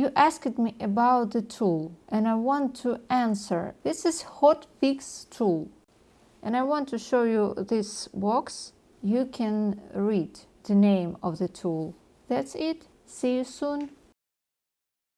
You asked me about the tool and I want to answer. This is hotfix tool and I want to show you this box. You can read the name of the tool. That's it. See you soon.